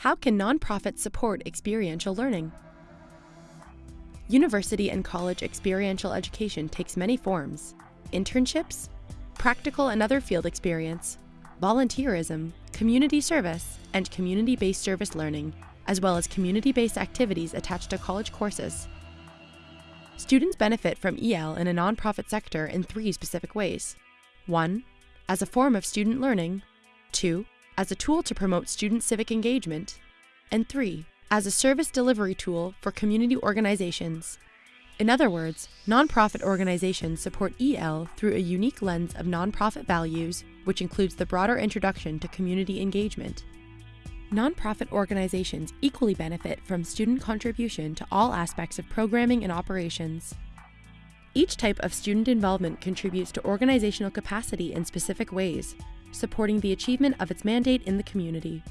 How can nonprofits support experiential learning? University and college experiential education takes many forms internships, practical and other field experience, volunteerism, community service, and community based service learning, as well as community based activities attached to college courses. Students benefit from EL in a nonprofit sector in three specific ways 1. As a form of student learning, 2. As a tool to promote student civic engagement, and 3. As a service delivery tool for community organizations. In other words, nonprofit organizations support EL through a unique lens of nonprofit values, which includes the broader introduction to community engagement. Nonprofit organizations equally benefit from student contribution to all aspects of programming and operations. Each type of student involvement contributes to organizational capacity in specific ways, supporting the achievement of its mandate in the community.